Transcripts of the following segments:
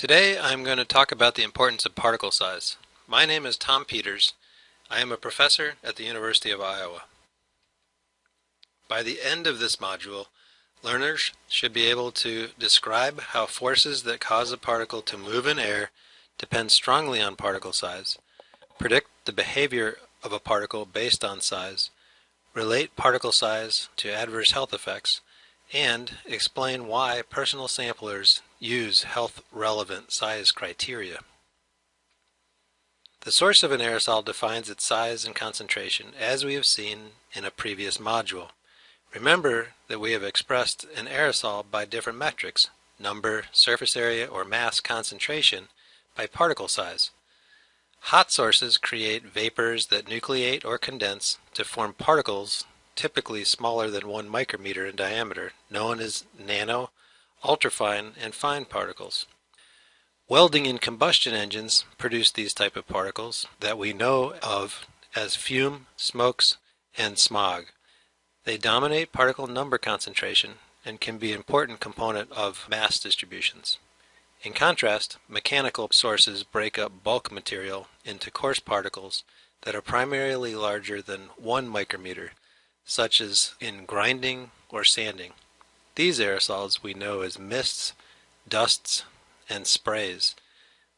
Today I'm going to talk about the importance of particle size. My name is Tom Peters. I am a professor at the University of Iowa. By the end of this module, learners should be able to describe how forces that cause a particle to move in air depend strongly on particle size, predict the behavior of a particle based on size, relate particle size to adverse health effects, and explain why personal samplers use health-relevant size criteria. The source of an aerosol defines its size and concentration, as we have seen in a previous module. Remember that we have expressed an aerosol by different metrics, number, surface area, or mass concentration, by particle size. Hot sources create vapors that nucleate or condense to form particles typically smaller than 1 micrometer in diameter, known as nano, ultrafine, and fine particles. Welding and combustion engines produce these type of particles that we know of as fume, smokes, and smog. They dominate particle number concentration and can be an important component of mass distributions. In contrast, mechanical sources break up bulk material into coarse particles that are primarily larger than 1 micrometer, such as in grinding or sanding. These aerosols we know as mists, dusts, and sprays.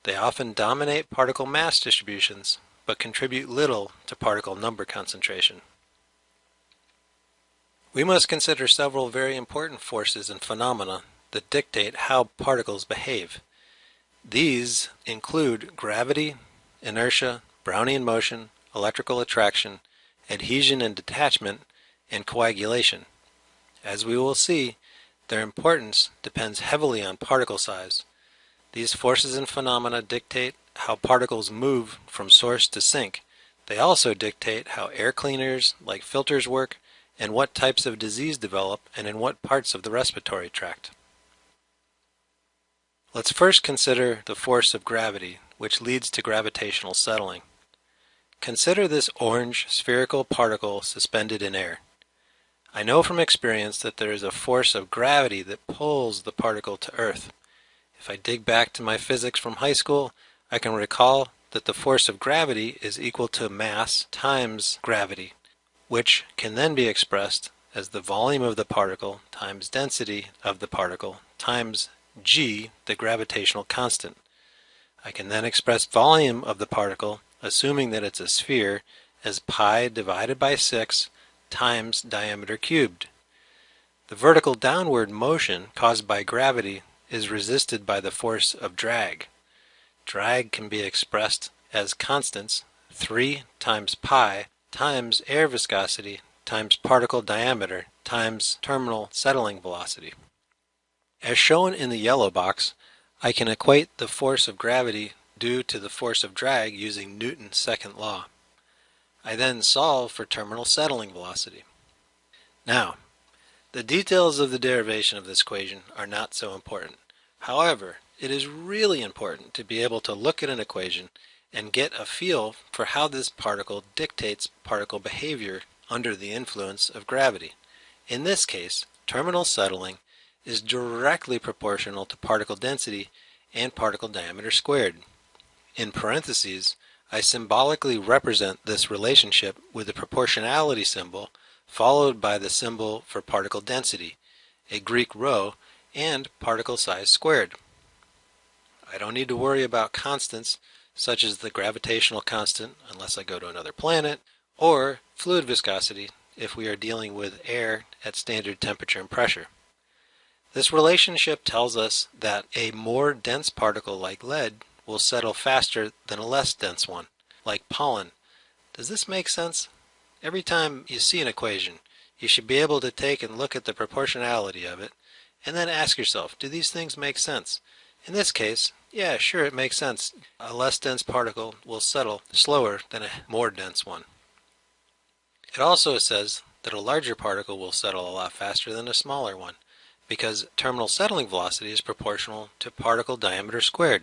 They often dominate particle mass distributions, but contribute little to particle number concentration. We must consider several very important forces and phenomena that dictate how particles behave. These include gravity, inertia, Brownian motion, electrical attraction, adhesion and detachment, and coagulation. As we will see, their importance depends heavily on particle size. These forces and phenomena dictate how particles move from source to sink. They also dictate how air cleaners like filters work and what types of disease develop and in what parts of the respiratory tract. Let's first consider the force of gravity, which leads to gravitational settling. Consider this orange spherical particle suspended in air. I know from experience that there is a force of gravity that pulls the particle to Earth. If I dig back to my physics from high school, I can recall that the force of gravity is equal to mass times gravity, which can then be expressed as the volume of the particle times density of the particle times g, the gravitational constant. I can then express volume of the particle, assuming that it's a sphere, as pi divided by 6 times diameter cubed. The vertical downward motion caused by gravity is resisted by the force of drag. Drag can be expressed as constants 3 times pi times air viscosity times particle diameter times terminal settling velocity. As shown in the yellow box, I can equate the force of gravity due to the force of drag using Newton's second law. I then solve for terminal settling velocity. Now, the details of the derivation of this equation are not so important. However, it is really important to be able to look at an equation and get a feel for how this particle dictates particle behavior under the influence of gravity. In this case, terminal settling is directly proportional to particle density and particle diameter squared. In parentheses, I symbolically represent this relationship with the proportionality symbol followed by the symbol for particle density, a Greek rho, and particle size squared. I don't need to worry about constants such as the gravitational constant unless I go to another planet, or fluid viscosity if we are dealing with air at standard temperature and pressure. This relationship tells us that a more dense particle like lead will settle faster than a less dense one, like pollen. Does this make sense? Every time you see an equation, you should be able to take and look at the proportionality of it, and then ask yourself, do these things make sense? In this case, yeah, sure, it makes sense. A less dense particle will settle slower than a more dense one. It also says that a larger particle will settle a lot faster than a smaller one, because terminal settling velocity is proportional to particle diameter squared.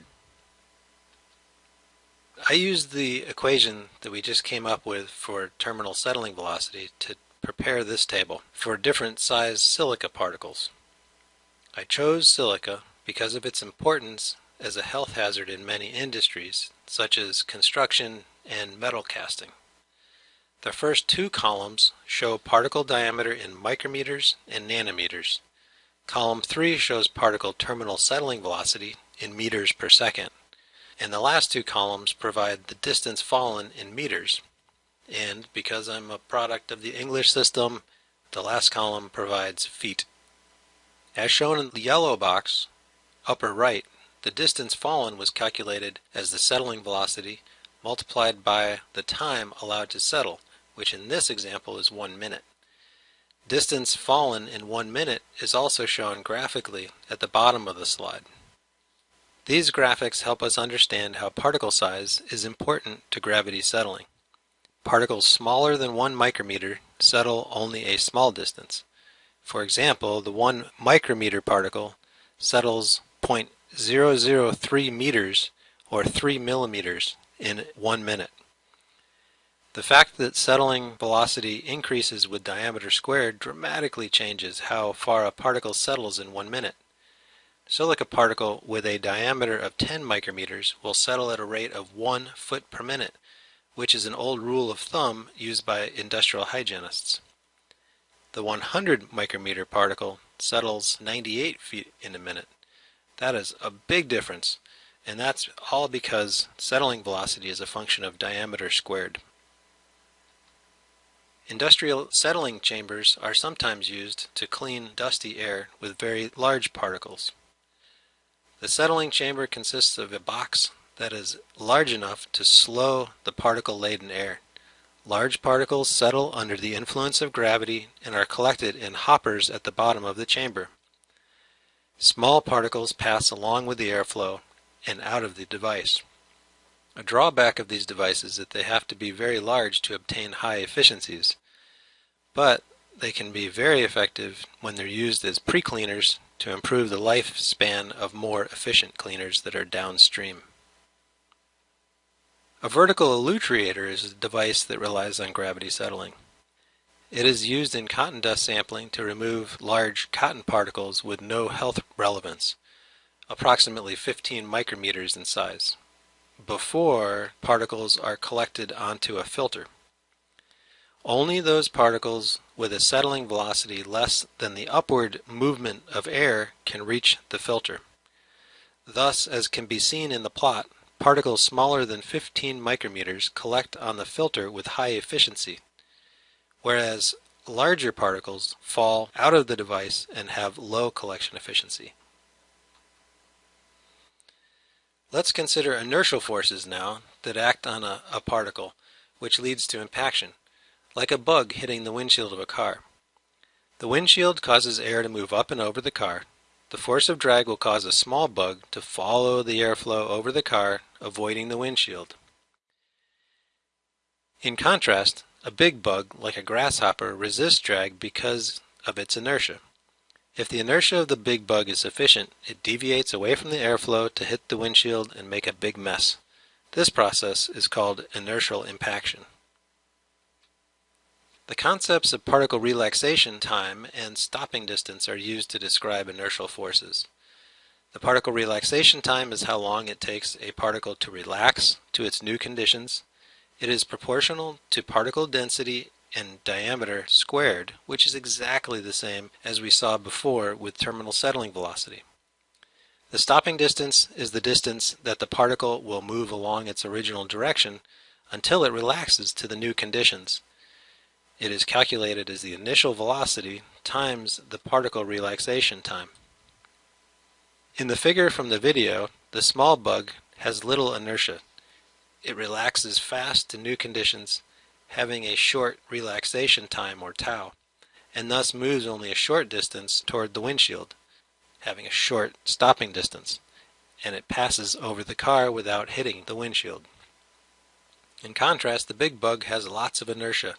I used the equation that we just came up with for terminal settling velocity to prepare this table for different size silica particles. I chose silica because of its importance as a health hazard in many industries, such as construction and metal casting. The first two columns show particle diameter in micrometers and nanometers. Column 3 shows particle terminal settling velocity in meters per second. And the last two columns provide the distance fallen in meters. And because I'm a product of the English system, the last column provides feet. As shown in the yellow box, upper right, the distance fallen was calculated as the settling velocity multiplied by the time allowed to settle, which in this example is one minute. Distance fallen in one minute is also shown graphically at the bottom of the slide. These graphics help us understand how particle size is important to gravity settling. Particles smaller than 1 micrometer settle only a small distance. For example, the 1 micrometer particle settles 0.003 meters or 3 millimeters in one minute. The fact that settling velocity increases with diameter squared dramatically changes how far a particle settles in one minute. Silica particle with a diameter of 10 micrometers will settle at a rate of 1 foot per minute, which is an old rule of thumb used by industrial hygienists. The 100 micrometer particle settles 98 feet in a minute. That is a big difference, and that's all because settling velocity is a function of diameter squared. Industrial settling chambers are sometimes used to clean dusty air with very large particles. The settling chamber consists of a box that is large enough to slow the particle-laden air. Large particles settle under the influence of gravity and are collected in hoppers at the bottom of the chamber. Small particles pass along with the airflow and out of the device. A drawback of these devices is that they have to be very large to obtain high efficiencies, but they can be very effective when they're used as pre-cleaners to improve the lifespan of more efficient cleaners that are downstream. A vertical elutriator is a device that relies on gravity settling. It is used in cotton dust sampling to remove large cotton particles with no health relevance, approximately 15 micrometers in size before particles are collected onto a filter. Only those particles with a settling velocity less than the upward movement of air can reach the filter. Thus, as can be seen in the plot, particles smaller than 15 micrometers collect on the filter with high efficiency, whereas larger particles fall out of the device and have low collection efficiency. Let's consider inertial forces now that act on a, a particle, which leads to impaction, like a bug hitting the windshield of a car. The windshield causes air to move up and over the car. The force of drag will cause a small bug to follow the airflow over the car, avoiding the windshield. In contrast, a big bug, like a grasshopper, resists drag because of its inertia. If the inertia of the big bug is sufficient, it deviates away from the airflow to hit the windshield and make a big mess. This process is called inertial impaction. The concepts of particle relaxation time and stopping distance are used to describe inertial forces. The particle relaxation time is how long it takes a particle to relax to its new conditions. It is proportional to particle density and diameter squared, which is exactly the same as we saw before with terminal settling velocity. The stopping distance is the distance that the particle will move along its original direction until it relaxes to the new conditions. It is calculated as the initial velocity times the particle relaxation time. In the figure from the video, the small bug has little inertia. It relaxes fast to new conditions having a short relaxation time or tau, and thus moves only a short distance toward the windshield, having a short stopping distance, and it passes over the car without hitting the windshield. In contrast, the big bug has lots of inertia.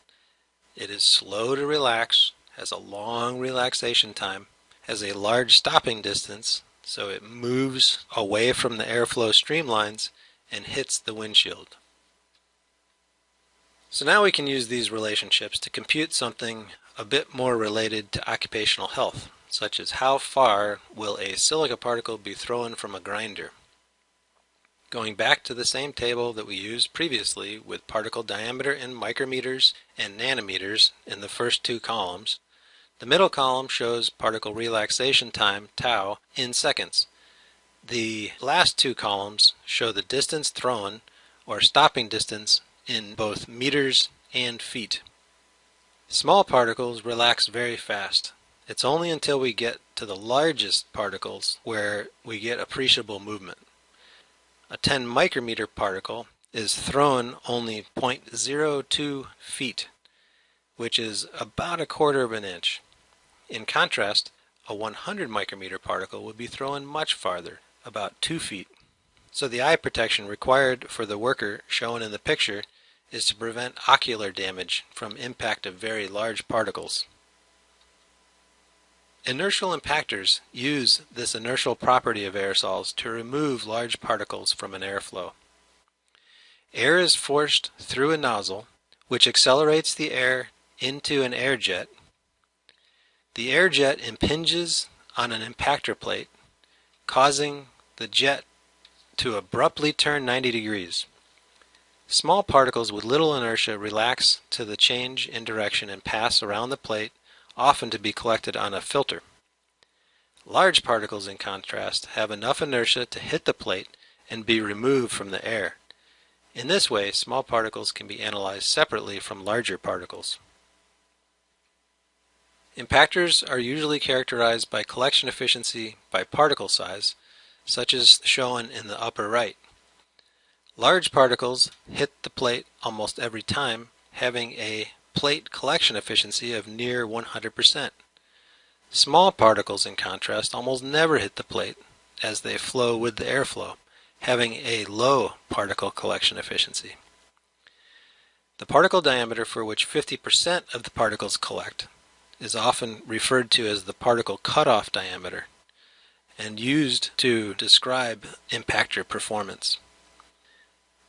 It is slow to relax, has a long relaxation time, has a large stopping distance, so it moves away from the airflow streamlines and hits the windshield. So now we can use these relationships to compute something a bit more related to occupational health, such as how far will a silica particle be thrown from a grinder. Going back to the same table that we used previously with particle diameter in micrometers and nanometers in the first two columns, the middle column shows particle relaxation time, tau, in seconds. The last two columns show the distance thrown, or stopping distance, in both meters and feet. Small particles relax very fast. It's only until we get to the largest particles where we get appreciable movement. A 10 micrometer particle is thrown only 0.02 feet, which is about a quarter of an inch. In contrast, a 100 micrometer particle would be thrown much farther, about 2 feet. So the eye protection required for the worker shown in the picture is to prevent ocular damage from impact of very large particles. Inertial impactors use this inertial property of aerosols to remove large particles from an airflow. Air is forced through a nozzle, which accelerates the air into an air jet. The air jet impinges on an impactor plate, causing the jet to abruptly turn 90 degrees. Small particles with little inertia relax to the change in direction and pass around the plate often to be collected on a filter. Large particles, in contrast, have enough inertia to hit the plate and be removed from the air. In this way, small particles can be analyzed separately from larger particles. Impactors are usually characterized by collection efficiency by particle size, such as shown in the upper right. Large particles hit the plate almost every time, having a plate collection efficiency of near 100%. Small particles, in contrast, almost never hit the plate as they flow with the airflow, having a low particle collection efficiency. The particle diameter for which 50% of the particles collect is often referred to as the particle cutoff diameter and used to describe impactor performance.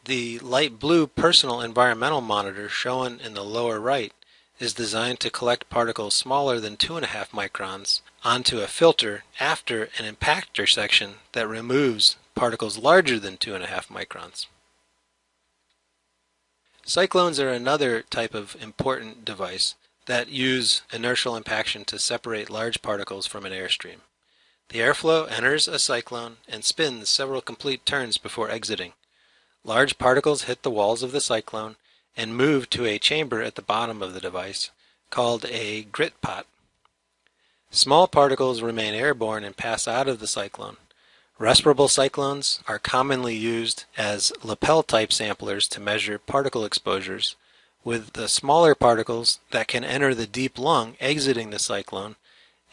The light blue personal environmental monitor shown in the lower right is designed to collect particles smaller than 2.5 microns onto a filter after an impactor section that removes particles larger than 2.5 microns. Cyclones are another type of important device that use inertial impaction to separate large particles from an airstream. The airflow enters a cyclone and spins several complete turns before exiting. Large particles hit the walls of the cyclone and move to a chamber at the bottom of the device called a grit pot. Small particles remain airborne and pass out of the cyclone. Respirable cyclones are commonly used as lapel type samplers to measure particle exposures, with the smaller particles that can enter the deep lung exiting the cyclone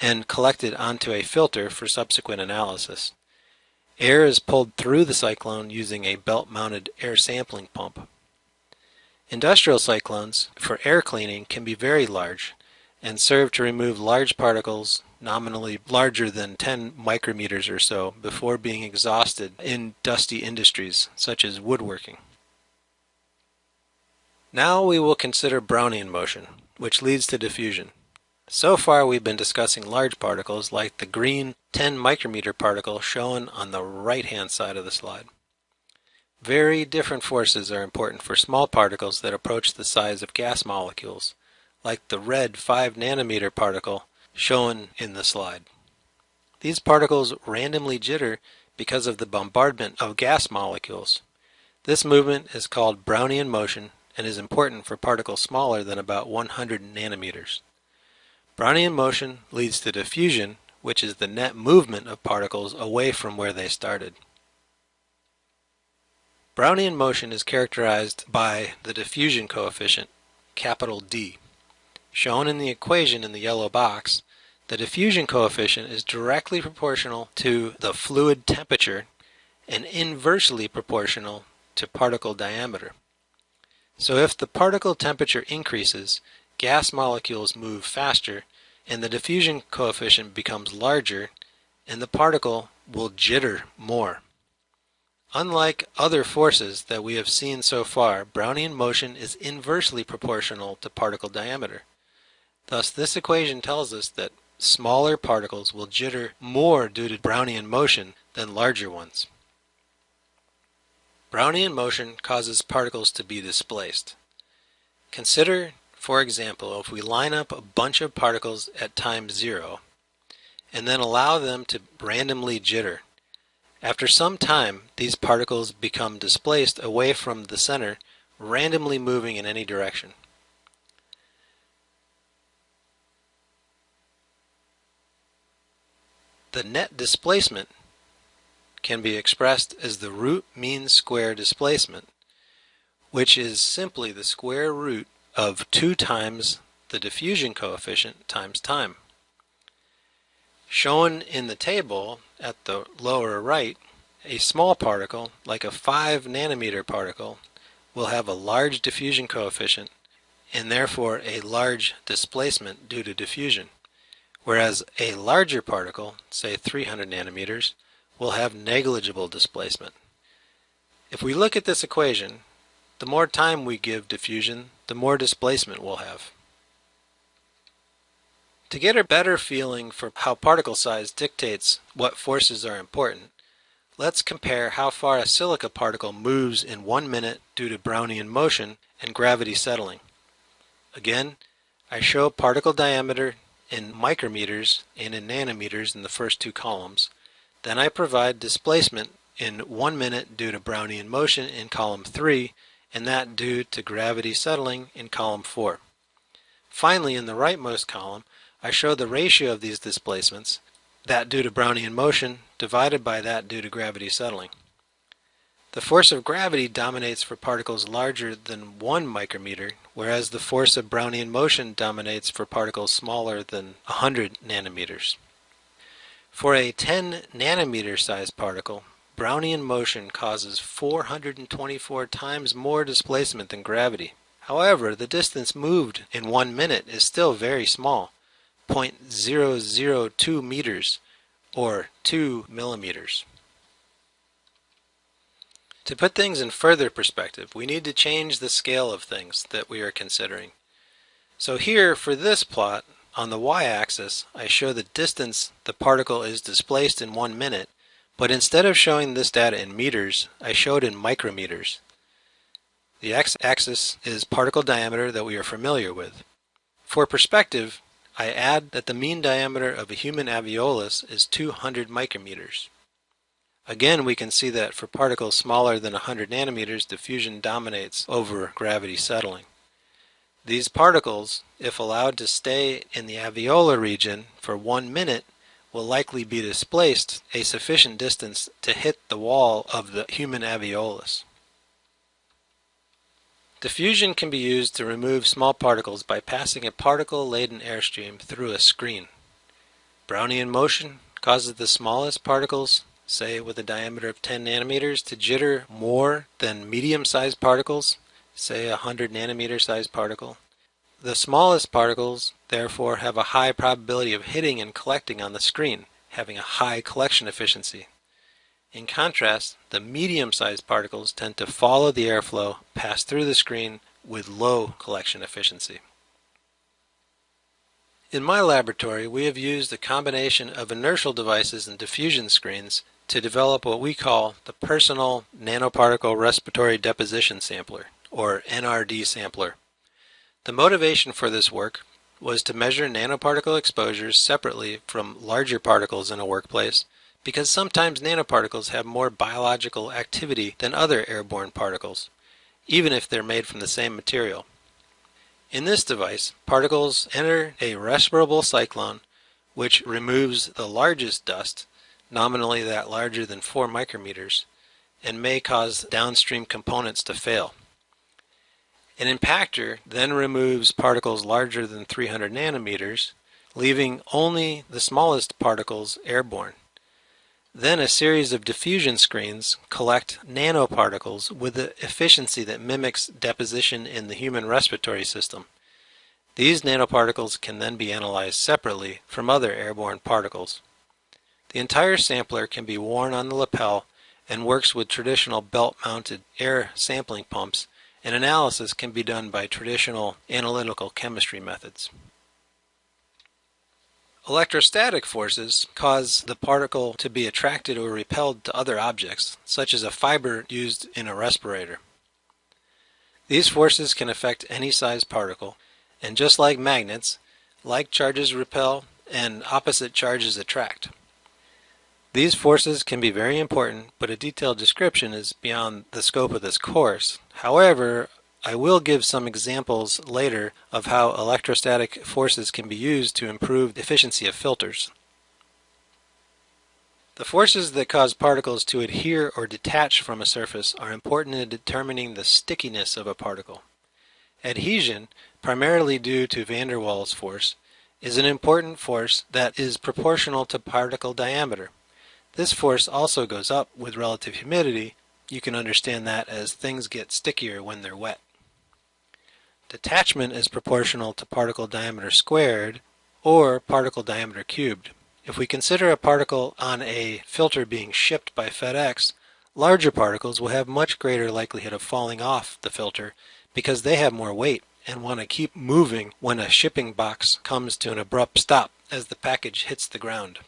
and collected onto a filter for subsequent analysis. Air is pulled through the cyclone using a belt-mounted air sampling pump. Industrial cyclones for air cleaning can be very large and serve to remove large particles nominally larger than 10 micrometers or so before being exhausted in dusty industries such as woodworking. Now we will consider Brownian motion, which leads to diffusion. So far we've been discussing large particles like the green 10 micrometer particle shown on the right hand side of the slide. Very different forces are important for small particles that approach the size of gas molecules, like the red 5 nanometer particle shown in the slide. These particles randomly jitter because of the bombardment of gas molecules. This movement is called Brownian motion and is important for particles smaller than about 100 nanometers. Brownian motion leads to diffusion, which is the net movement of particles away from where they started. Brownian motion is characterized by the diffusion coefficient, capital D. Shown in the equation in the yellow box, the diffusion coefficient is directly proportional to the fluid temperature and inversely proportional to particle diameter. So if the particle temperature increases, gas molecules move faster and the diffusion coefficient becomes larger and the particle will jitter more. Unlike other forces that we have seen so far, Brownian motion is inversely proportional to particle diameter. Thus this equation tells us that smaller particles will jitter more due to Brownian motion than larger ones. Brownian motion causes particles to be displaced. Consider, for example, if we line up a bunch of particles at time zero and then allow them to randomly jitter. After some time, these particles become displaced away from the center, randomly moving in any direction. The net displacement can be expressed as the root mean square displacement, which is simply the square root of 2 times the diffusion coefficient times time. Shown in the table at the lower right, a small particle, like a 5 nanometer particle, will have a large diffusion coefficient and therefore a large displacement due to diffusion whereas a larger particle, say 300 nanometers, will have negligible displacement. If we look at this equation, the more time we give diffusion, the more displacement we'll have. To get a better feeling for how particle size dictates what forces are important, let's compare how far a silica particle moves in one minute due to Brownian motion and gravity settling. Again, I show particle diameter in micrometers and in nanometers in the first two columns. Then I provide displacement in one minute due to Brownian motion in column 3 and that due to gravity settling in column 4. Finally, in the rightmost column, I show the ratio of these displacements, that due to Brownian motion divided by that due to gravity settling. The force of gravity dominates for particles larger than 1 micrometer, whereas the force of Brownian motion dominates for particles smaller than 100 nanometers. For a 10 nanometer sized particle, Brownian motion causes 424 times more displacement than gravity. However, the distance moved in one minute is still very small, 0.002 meters, or 2 millimeters. To put things in further perspective, we need to change the scale of things that we are considering. So here, for this plot, on the y-axis, I show the distance the particle is displaced in one minute, but instead of showing this data in meters, I show it in micrometers. The x-axis is particle diameter that we are familiar with. For perspective, I add that the mean diameter of a human alveolus is 200 micrometers. Again, we can see that for particles smaller than 100 nanometers, diffusion dominates over gravity settling. These particles, if allowed to stay in the alveolar region for one minute, will likely be displaced a sufficient distance to hit the wall of the human alveolus. Diffusion can be used to remove small particles by passing a particle-laden airstream through a screen. Brownian motion causes the smallest particles say with a diameter of 10 nanometers, to jitter more than medium-sized particles, say a 100 nanometer sized particle. The smallest particles, therefore, have a high probability of hitting and collecting on the screen, having a high collection efficiency. In contrast, the medium-sized particles tend to follow the airflow, pass through the screen with low collection efficiency. In my laboratory, we have used a combination of inertial devices and diffusion screens to develop what we call the Personal Nanoparticle Respiratory Deposition Sampler, or NRD sampler. The motivation for this work was to measure nanoparticle exposures separately from larger particles in a workplace because sometimes nanoparticles have more biological activity than other airborne particles, even if they're made from the same material. In this device, particles enter a respirable cyclone which removes the largest dust nominally that larger than 4 micrometers, and may cause downstream components to fail. An impactor then removes particles larger than 300 nanometers, leaving only the smallest particles airborne. Then a series of diffusion screens collect nanoparticles with the efficiency that mimics deposition in the human respiratory system. These nanoparticles can then be analyzed separately from other airborne particles. The entire sampler can be worn on the lapel and works with traditional belt-mounted air sampling pumps and analysis can be done by traditional analytical chemistry methods. Electrostatic forces cause the particle to be attracted or repelled to other objects, such as a fiber used in a respirator. These forces can affect any size particle, and just like magnets, like charges repel and opposite charges attract. These forces can be very important, but a detailed description is beyond the scope of this course. However, I will give some examples later of how electrostatic forces can be used to improve the efficiency of filters. The forces that cause particles to adhere or detach from a surface are important in determining the stickiness of a particle. Adhesion, primarily due to van der Waals force, is an important force that is proportional to particle diameter. This force also goes up with relative humidity. You can understand that as things get stickier when they're wet. Detachment is proportional to particle diameter squared or particle diameter cubed. If we consider a particle on a filter being shipped by FedEx, larger particles will have much greater likelihood of falling off the filter because they have more weight and want to keep moving when a shipping box comes to an abrupt stop as the package hits the ground.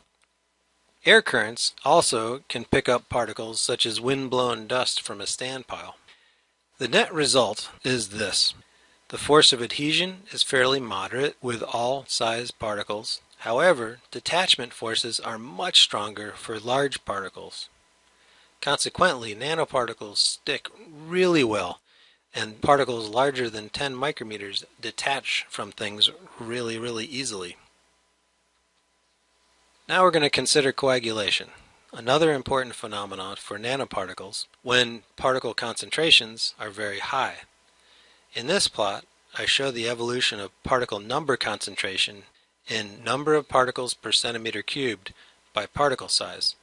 Air currents also can pick up particles such as wind-blown dust from a standpile. The net result is this. The force of adhesion is fairly moderate with all size particles. However, detachment forces are much stronger for large particles. Consequently, nanoparticles stick really well and particles larger than 10 micrometers detach from things really, really easily. Now we're going to consider coagulation, another important phenomenon for nanoparticles when particle concentrations are very high. In this plot, I show the evolution of particle number concentration in number of particles per centimeter cubed by particle size.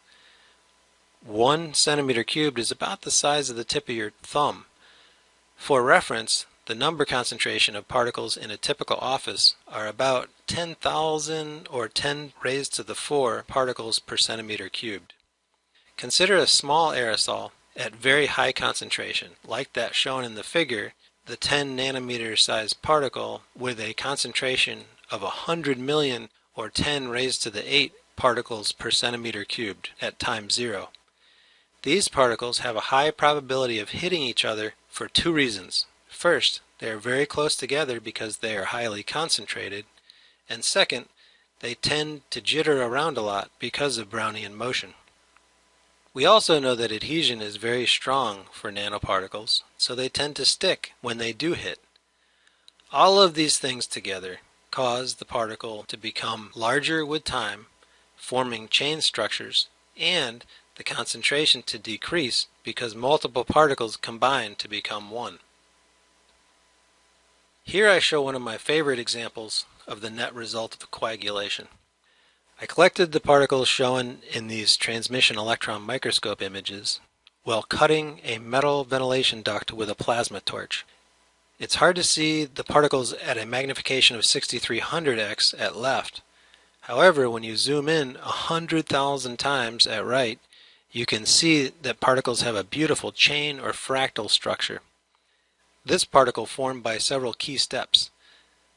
One centimeter cubed is about the size of the tip of your thumb. For reference, the number concentration of particles in a typical office are about 10,000 or 10 raised to the 4 particles per centimeter cubed. Consider a small aerosol at very high concentration, like that shown in the figure, the 10 nanometer size particle with a concentration of 100 million or 10 raised to the 8 particles per centimeter cubed at time zero. These particles have a high probability of hitting each other for two reasons. First, they are very close together because they are highly concentrated, and second, they tend to jitter around a lot because of Brownian motion. We also know that adhesion is very strong for nanoparticles, so they tend to stick when they do hit. All of these things together cause the particle to become larger with time, forming chain structures, and the concentration to decrease because multiple particles combine to become one. Here I show one of my favorite examples of the net result of coagulation. I collected the particles shown in these transmission electron microscope images while cutting a metal ventilation duct with a plasma torch. It's hard to see the particles at a magnification of 6300x at left. However, when you zoom in 100,000 times at right, you can see that particles have a beautiful chain or fractal structure. This particle formed by several key steps.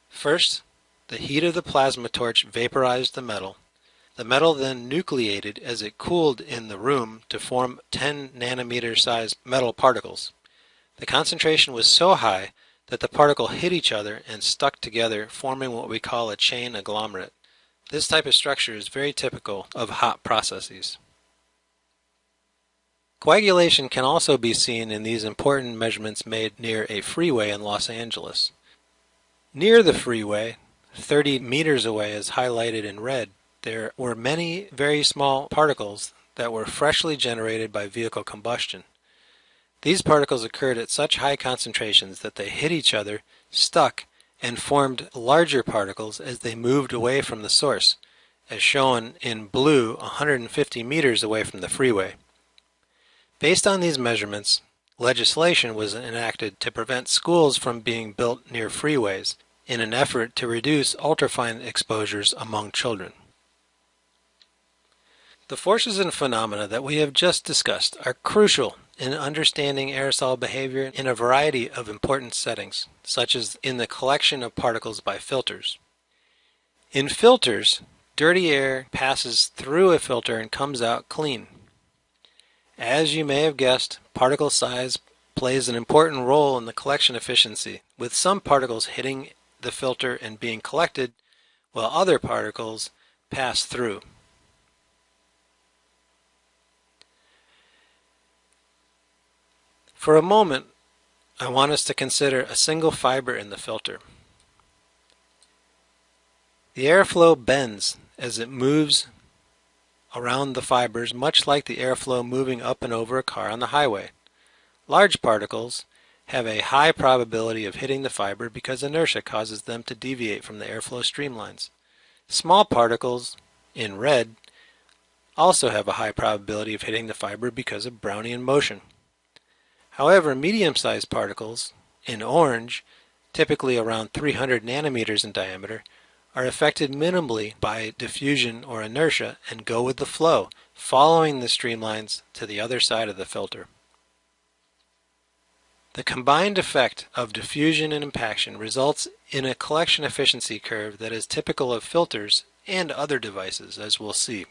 First, the heat of the plasma torch vaporized the metal. The metal then nucleated as it cooled in the room to form 10 nanometer sized metal particles. The concentration was so high that the particle hit each other and stuck together forming what we call a chain agglomerate. This type of structure is very typical of hot processes. Coagulation can also be seen in these important measurements made near a freeway in Los Angeles. Near the freeway, 30 meters away as highlighted in red, there were many very small particles that were freshly generated by vehicle combustion. These particles occurred at such high concentrations that they hit each other, stuck, and formed larger particles as they moved away from the source, as shown in blue 150 meters away from the freeway. Based on these measurements, legislation was enacted to prevent schools from being built near freeways in an effort to reduce ultrafine exposures among children. The forces and phenomena that we have just discussed are crucial in understanding aerosol behavior in a variety of important settings, such as in the collection of particles by filters. In filters, dirty air passes through a filter and comes out clean. As you may have guessed, particle size plays an important role in the collection efficiency, with some particles hitting the filter and being collected, while other particles pass through. For a moment, I want us to consider a single fiber in the filter. The airflow bends as it moves around the fibers much like the airflow moving up and over a car on the highway. Large particles have a high probability of hitting the fiber because inertia causes them to deviate from the airflow streamlines. Small particles, in red, also have a high probability of hitting the fiber because of Brownian motion. However, medium-sized particles, in orange, typically around 300 nanometers in diameter, are affected minimally by diffusion or inertia and go with the flow, following the streamlines to the other side of the filter. The combined effect of diffusion and impaction results in a collection efficiency curve that is typical of filters and other devices, as we'll see.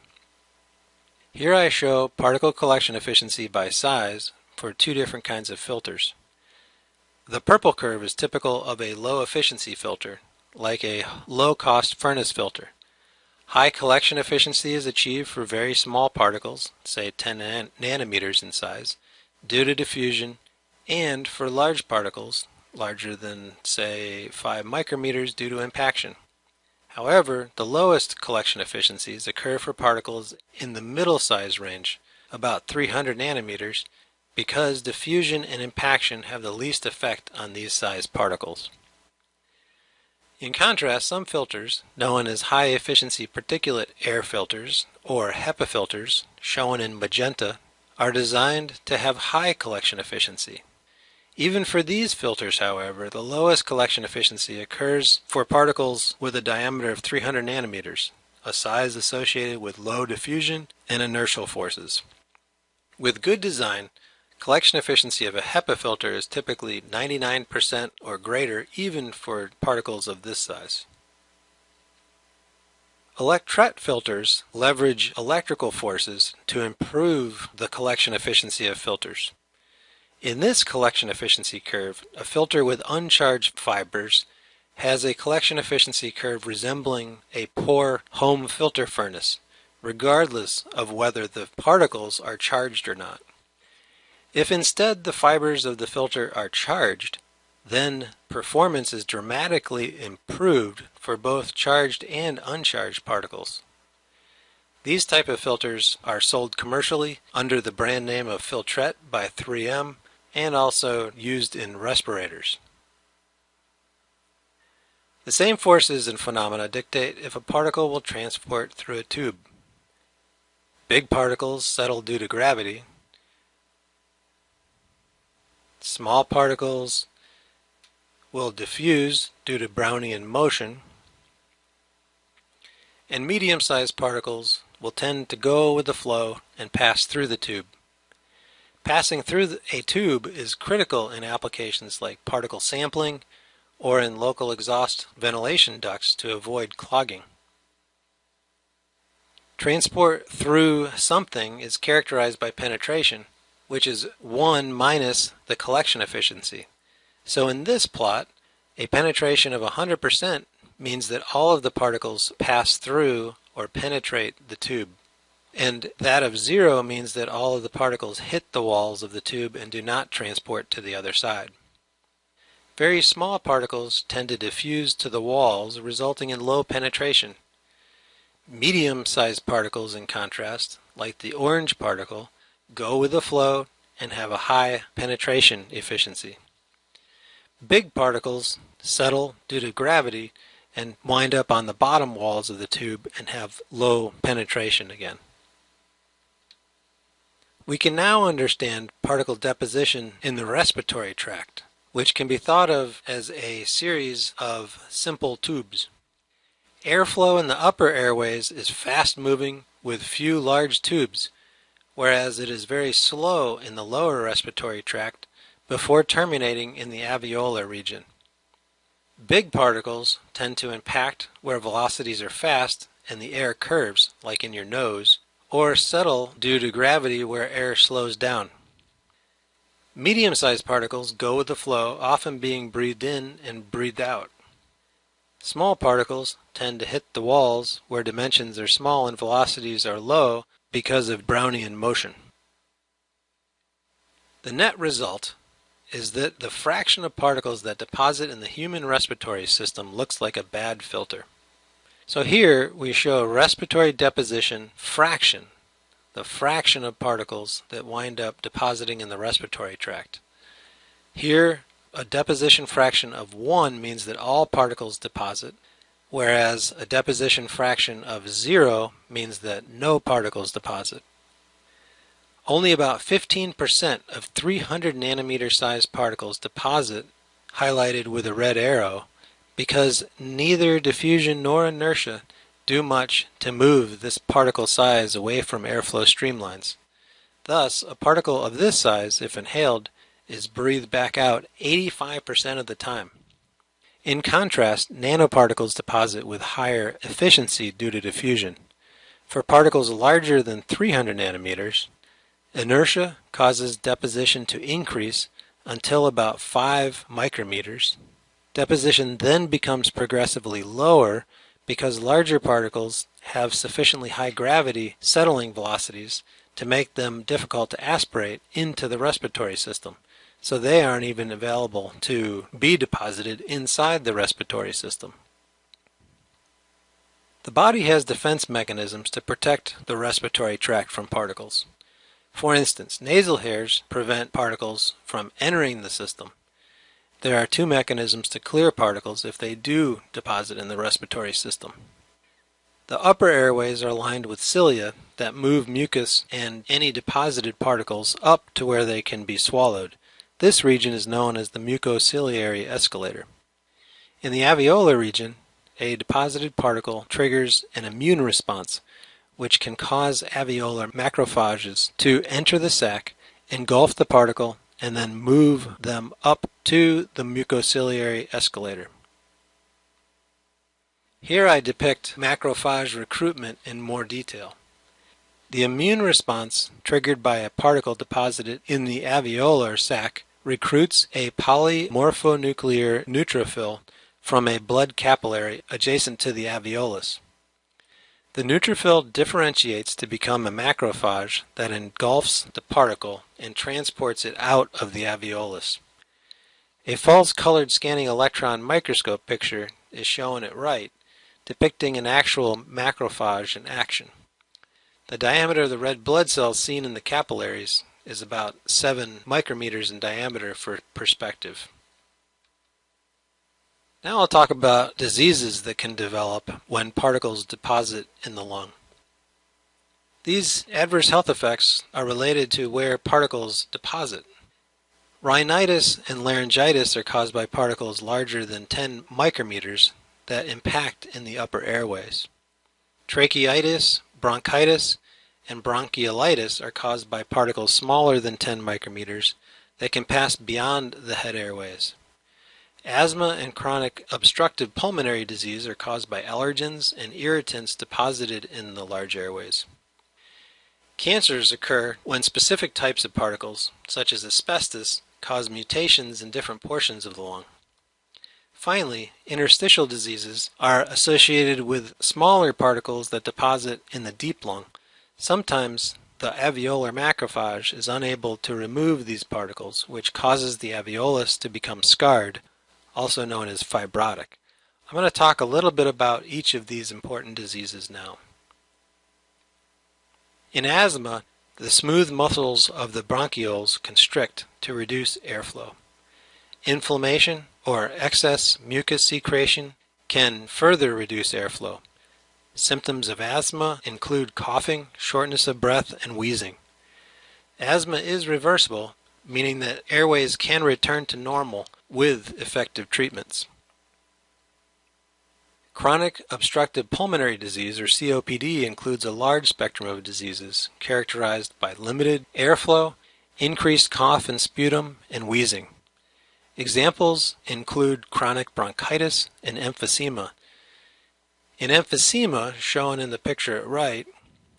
Here I show particle collection efficiency by size for two different kinds of filters. The purple curve is typical of a low efficiency filter, like a low cost furnace filter. High collection efficiency is achieved for very small particles, say 10 nanometers in size, due to diffusion, and for large particles, larger than say 5 micrometers due to impaction. However, the lowest collection efficiencies occur for particles in the middle size range, about 300 nanometers, because diffusion and impaction have the least effect on these size particles. In contrast, some filters, known as high-efficiency particulate air filters, or HEPA filters, shown in magenta, are designed to have high collection efficiency. Even for these filters, however, the lowest collection efficiency occurs for particles with a diameter of 300 nanometers, a size associated with low diffusion and inertial forces. With good design, Collection efficiency of a HEPA filter is typically 99% or greater even for particles of this size. Electret filters leverage electrical forces to improve the collection efficiency of filters. In this collection efficiency curve, a filter with uncharged fibers has a collection efficiency curve resembling a poor home filter furnace, regardless of whether the particles are charged or not. If instead the fibers of the filter are charged, then performance is dramatically improved for both charged and uncharged particles. These type of filters are sold commercially under the brand name of Filtrete by 3M and also used in respirators. The same forces and phenomena dictate if a particle will transport through a tube. Big particles settle due to gravity, Small particles will diffuse due to Brownian motion, and medium-sized particles will tend to go with the flow and pass through the tube. Passing through a tube is critical in applications like particle sampling or in local exhaust ventilation ducts to avoid clogging. Transport through something is characterized by penetration, which is 1 minus the collection efficiency. So in this plot, a penetration of 100% means that all of the particles pass through or penetrate the tube. And that of zero means that all of the particles hit the walls of the tube and do not transport to the other side. Very small particles tend to diffuse to the walls, resulting in low penetration. Medium-sized particles, in contrast, like the orange particle, go with the flow, and have a high penetration efficiency. Big particles settle due to gravity and wind up on the bottom walls of the tube and have low penetration again. We can now understand particle deposition in the respiratory tract, which can be thought of as a series of simple tubes. Airflow in the upper airways is fast moving with few large tubes whereas it is very slow in the lower respiratory tract before terminating in the alveolar region. Big particles tend to impact where velocities are fast and the air curves, like in your nose, or settle due to gravity where air slows down. Medium-sized particles go with the flow, often being breathed in and breathed out. Small particles tend to hit the walls where dimensions are small and velocities are low because of Brownian motion. The net result is that the fraction of particles that deposit in the human respiratory system looks like a bad filter. So here we show respiratory deposition fraction, the fraction of particles that wind up depositing in the respiratory tract. Here, a deposition fraction of 1 means that all particles deposit, whereas a deposition fraction of 0 means that no particles deposit. Only about 15% of 300 nanometer sized particles deposit, highlighted with a red arrow, because neither diffusion nor inertia do much to move this particle size away from airflow streamlines. Thus, a particle of this size, if inhaled, is breathed back out 85% of the time. In contrast, nanoparticles deposit with higher efficiency due to diffusion. For particles larger than 300 nanometers, inertia causes deposition to increase until about 5 micrometers, Deposition then becomes progressively lower because larger particles have sufficiently high gravity settling velocities to make them difficult to aspirate into the respiratory system. So they aren't even available to be deposited inside the respiratory system. The body has defense mechanisms to protect the respiratory tract from particles. For instance, nasal hairs prevent particles from entering the system, there are two mechanisms to clear particles if they do deposit in the respiratory system. The upper airways are lined with cilia that move mucus and any deposited particles up to where they can be swallowed. This region is known as the mucociliary escalator. In the alveolar region, a deposited particle triggers an immune response, which can cause alveolar macrophages to enter the sac, engulf the particle, and then move them up to the mucociliary escalator. Here I depict macrophage recruitment in more detail. The immune response, triggered by a particle deposited in the alveolar sac, recruits a polymorphonuclear neutrophil from a blood capillary adjacent to the alveolus. The neutrophil differentiates to become a macrophage that engulfs the particle and transports it out of the alveolus. A false colored scanning electron microscope picture is shown at right, depicting an actual macrophage in action. The diameter of the red blood cells seen in the capillaries is about 7 micrometers in diameter for perspective. Now I'll talk about diseases that can develop when particles deposit in the lung. These adverse health effects are related to where particles deposit. Rhinitis and laryngitis are caused by particles larger than 10 micrometers that impact in the upper airways. Tracheitis, bronchitis, and bronchiolitis are caused by particles smaller than 10 micrometers that can pass beyond the head airways. Asthma and chronic obstructive pulmonary disease are caused by allergens and irritants deposited in the large airways. Cancers occur when specific types of particles, such as asbestos, cause mutations in different portions of the lung. Finally, interstitial diseases are associated with smaller particles that deposit in the deep lung. Sometimes the alveolar macrophage is unable to remove these particles, which causes the alveolus to become scarred also known as fibrotic. I'm going to talk a little bit about each of these important diseases now. In asthma, the smooth muscles of the bronchioles constrict to reduce airflow. Inflammation or excess mucus secretion can further reduce airflow. Symptoms of asthma include coughing, shortness of breath, and wheezing. Asthma is reversible, meaning that airways can return to normal with effective treatments. Chronic obstructive pulmonary disease, or COPD, includes a large spectrum of diseases characterized by limited airflow, increased cough and sputum, and wheezing. Examples include chronic bronchitis and emphysema. In emphysema, shown in the picture at right,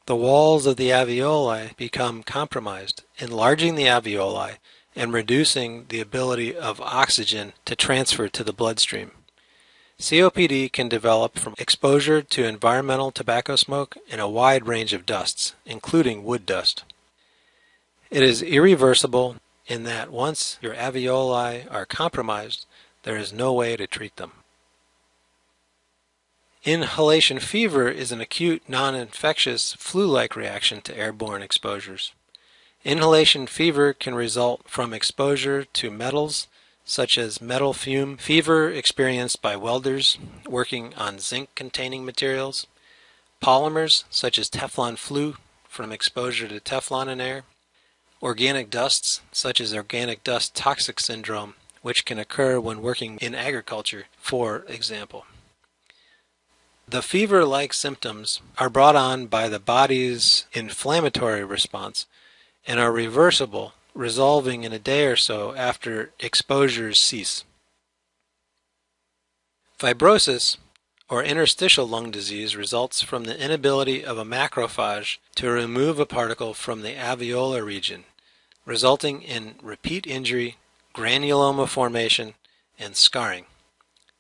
the walls of the alveoli become compromised, enlarging the alveoli and reducing the ability of oxygen to transfer to the bloodstream. COPD can develop from exposure to environmental tobacco smoke and a wide range of dusts, including wood dust. It is irreversible in that once your alveoli are compromised, there is no way to treat them. Inhalation fever is an acute, non-infectious, flu-like reaction to airborne exposures. Inhalation fever can result from exposure to metals, such as metal fume fever experienced by welders working on zinc-containing materials, polymers such as Teflon flu from exposure to Teflon in air, organic dusts such as organic dust toxic syndrome, which can occur when working in agriculture, for example. The fever-like symptoms are brought on by the body's inflammatory response and are reversible, resolving in a day or so after exposures cease. Fibrosis, or interstitial lung disease, results from the inability of a macrophage to remove a particle from the alveolar region, resulting in repeat injury, granuloma formation, and scarring.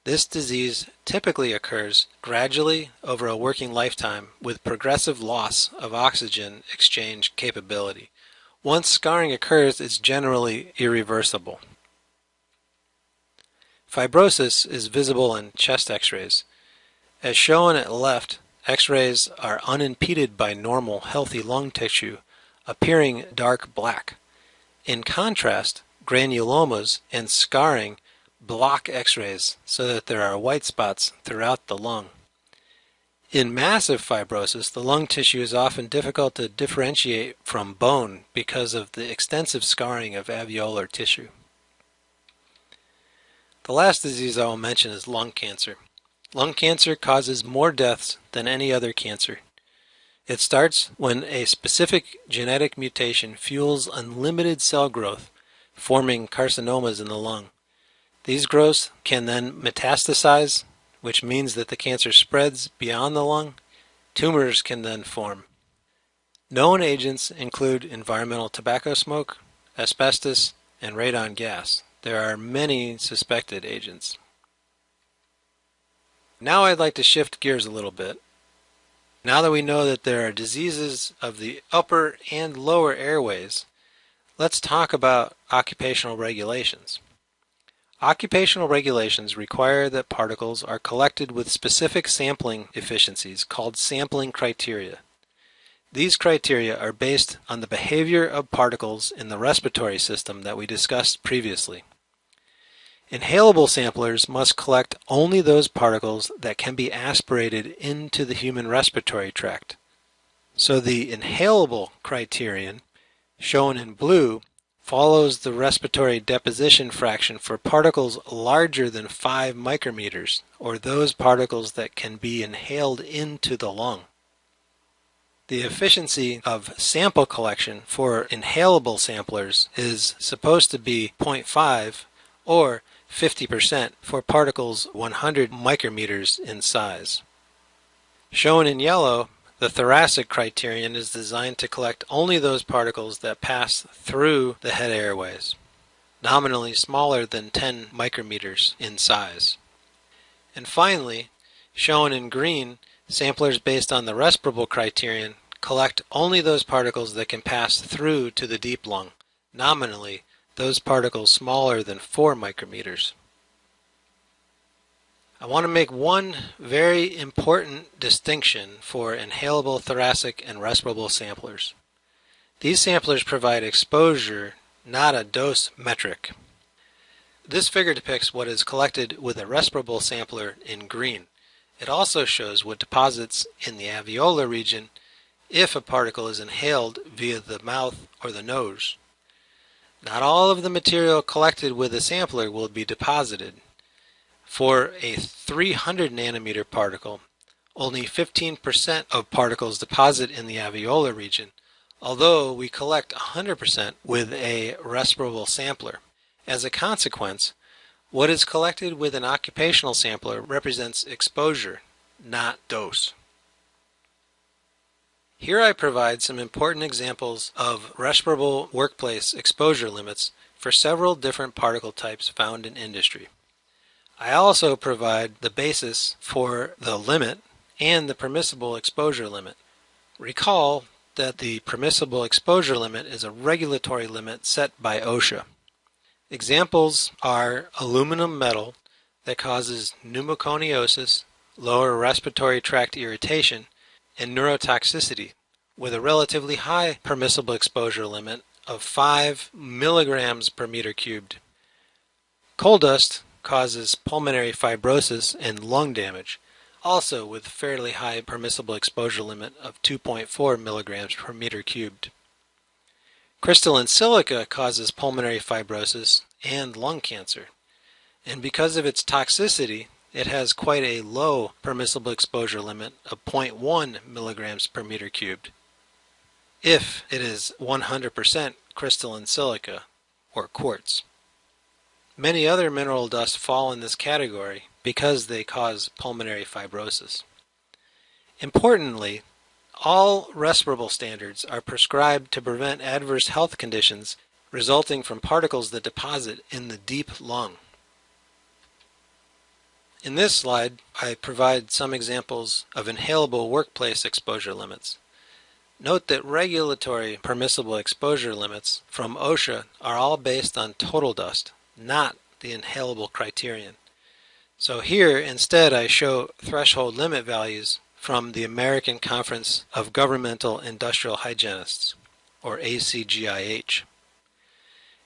This disease typically occurs gradually over a working lifetime with progressive loss of oxygen exchange capability. Once scarring occurs, it's generally irreversible. Fibrosis is visible in chest x-rays. As shown at left, x-rays are unimpeded by normal healthy lung tissue, appearing dark black. In contrast, granulomas and scarring block x-rays so that there are white spots throughout the lung. In massive fibrosis, the lung tissue is often difficult to differentiate from bone because of the extensive scarring of alveolar tissue. The last disease I will mention is lung cancer. Lung cancer causes more deaths than any other cancer. It starts when a specific genetic mutation fuels unlimited cell growth, forming carcinomas in the lung. These growths can then metastasize, which means that the cancer spreads beyond the lung. Tumors can then form. Known agents include environmental tobacco smoke, asbestos, and radon gas. There are many suspected agents. Now I'd like to shift gears a little bit. Now that we know that there are diseases of the upper and lower airways, let's talk about occupational regulations. Occupational regulations require that particles are collected with specific sampling efficiencies called sampling criteria. These criteria are based on the behavior of particles in the respiratory system that we discussed previously. Inhalable samplers must collect only those particles that can be aspirated into the human respiratory tract. So the inhalable criterion, shown in blue, follows the respiratory deposition fraction for particles larger than 5 micrometers, or those particles that can be inhaled into the lung. The efficiency of sample collection for inhalable samplers is supposed to be 0.5 or 50% for particles 100 micrometers in size. Shown in yellow, the thoracic criterion is designed to collect only those particles that pass through the head airways, nominally smaller than 10 micrometers in size. And finally, shown in green, samplers based on the respirable criterion collect only those particles that can pass through to the deep lung, nominally those particles smaller than 4 micrometers. I want to make one very important distinction for inhalable thoracic and respirable samplers. These samplers provide exposure, not a dose metric. This figure depicts what is collected with a respirable sampler in green. It also shows what deposits in the alveolar region if a particle is inhaled via the mouth or the nose. Not all of the material collected with a sampler will be deposited. For a 300 nanometer particle, only 15% of particles deposit in the alveolar region, although we collect 100% with a respirable sampler. As a consequence, what is collected with an occupational sampler represents exposure, not dose. Here I provide some important examples of respirable workplace exposure limits for several different particle types found in industry. I also provide the basis for the limit and the permissible exposure limit. Recall that the permissible exposure limit is a regulatory limit set by OSHA. Examples are aluminum metal that causes pneumoconiosis, lower respiratory tract irritation, and neurotoxicity with a relatively high permissible exposure limit of 5 milligrams per meter cubed. Coal dust causes pulmonary fibrosis and lung damage, also with fairly high permissible exposure limit of 2.4 milligrams per meter cubed. Crystalline silica causes pulmonary fibrosis and lung cancer, and because of its toxicity, it has quite a low permissible exposure limit of 0.1 milligrams per meter cubed if it is 100% crystalline silica or quartz. Many other mineral dusts fall in this category because they cause pulmonary fibrosis. Importantly, all respirable standards are prescribed to prevent adverse health conditions resulting from particles that deposit in the deep lung. In this slide, I provide some examples of inhalable workplace exposure limits. Note that regulatory permissible exposure limits from OSHA are all based on total dust, not the inhalable criterion. So here instead I show threshold limit values from the American Conference of Governmental Industrial Hygienists, or ACGIH.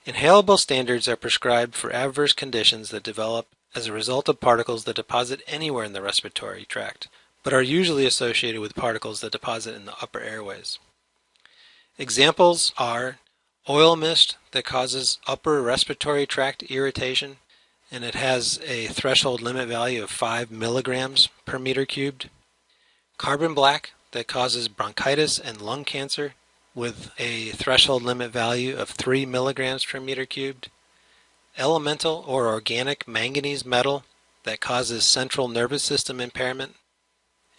Inhalable standards are prescribed for adverse conditions that develop as a result of particles that deposit anywhere in the respiratory tract, but are usually associated with particles that deposit in the upper airways. Examples are oil mist that causes upper respiratory tract irritation and it has a threshold limit value of 5 milligrams per meter cubed. Carbon black that causes bronchitis and lung cancer with a threshold limit value of 3 milligrams per meter cubed. Elemental or organic manganese metal that causes central nervous system impairment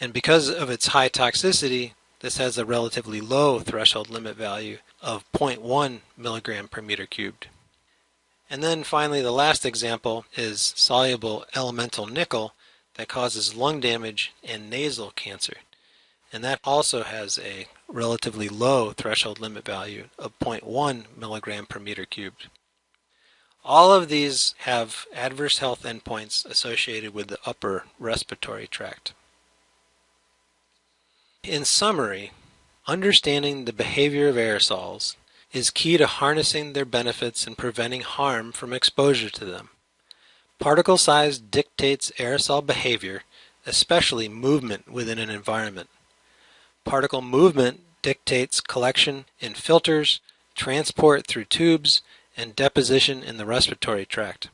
and because of its high toxicity, this has a relatively low threshold limit value of 0.1 milligram per meter cubed. And then finally, the last example is soluble elemental nickel that causes lung damage and nasal cancer. And that also has a relatively low threshold limit value of 0.1 milligram per meter cubed. All of these have adverse health endpoints associated with the upper respiratory tract. In summary, understanding the behavior of aerosols is key to harnessing their benefits and preventing harm from exposure to them. Particle size dictates aerosol behavior, especially movement within an environment. Particle movement dictates collection in filters, transport through tubes, and deposition in the respiratory tract.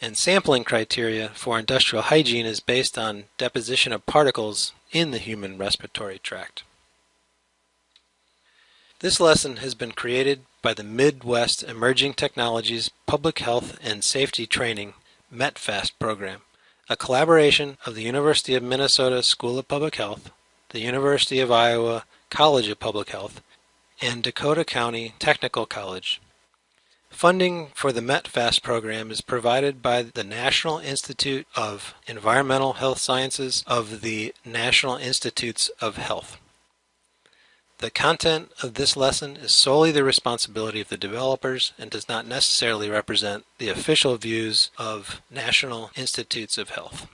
And sampling criteria for industrial hygiene is based on deposition of particles in the human respiratory tract. This lesson has been created by the Midwest Emerging Technologies Public Health and Safety Training METPHAST program, a collaboration of the University of Minnesota School of Public Health, the University of Iowa College of Public Health, and Dakota County Technical College. Funding for the METPHAST program is provided by the National Institute of Environmental Health Sciences of the National Institutes of Health. The content of this lesson is solely the responsibility of the developers and does not necessarily represent the official views of National Institutes of Health.